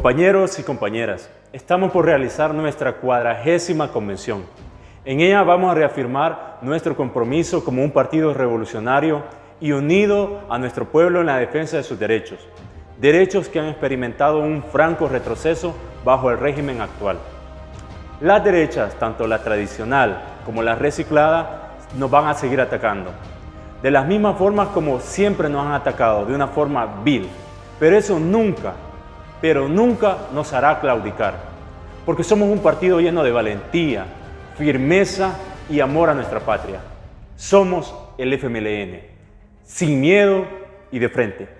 Compañeros y compañeras, estamos por realizar nuestra cuadragésima convención. En ella vamos a reafirmar nuestro compromiso como un partido revolucionario y unido a nuestro pueblo en la defensa de sus derechos, derechos que han experimentado un franco retroceso bajo el régimen actual. Las derechas, tanto la tradicional como la reciclada, nos van a seguir atacando. De las mismas formas como siempre nos han atacado, de una forma vil. Pero eso nunca, pero nunca nos hará claudicar. Porque somos un partido lleno de valentía, firmeza y amor a nuestra patria. Somos el FMLN, sin miedo y de frente.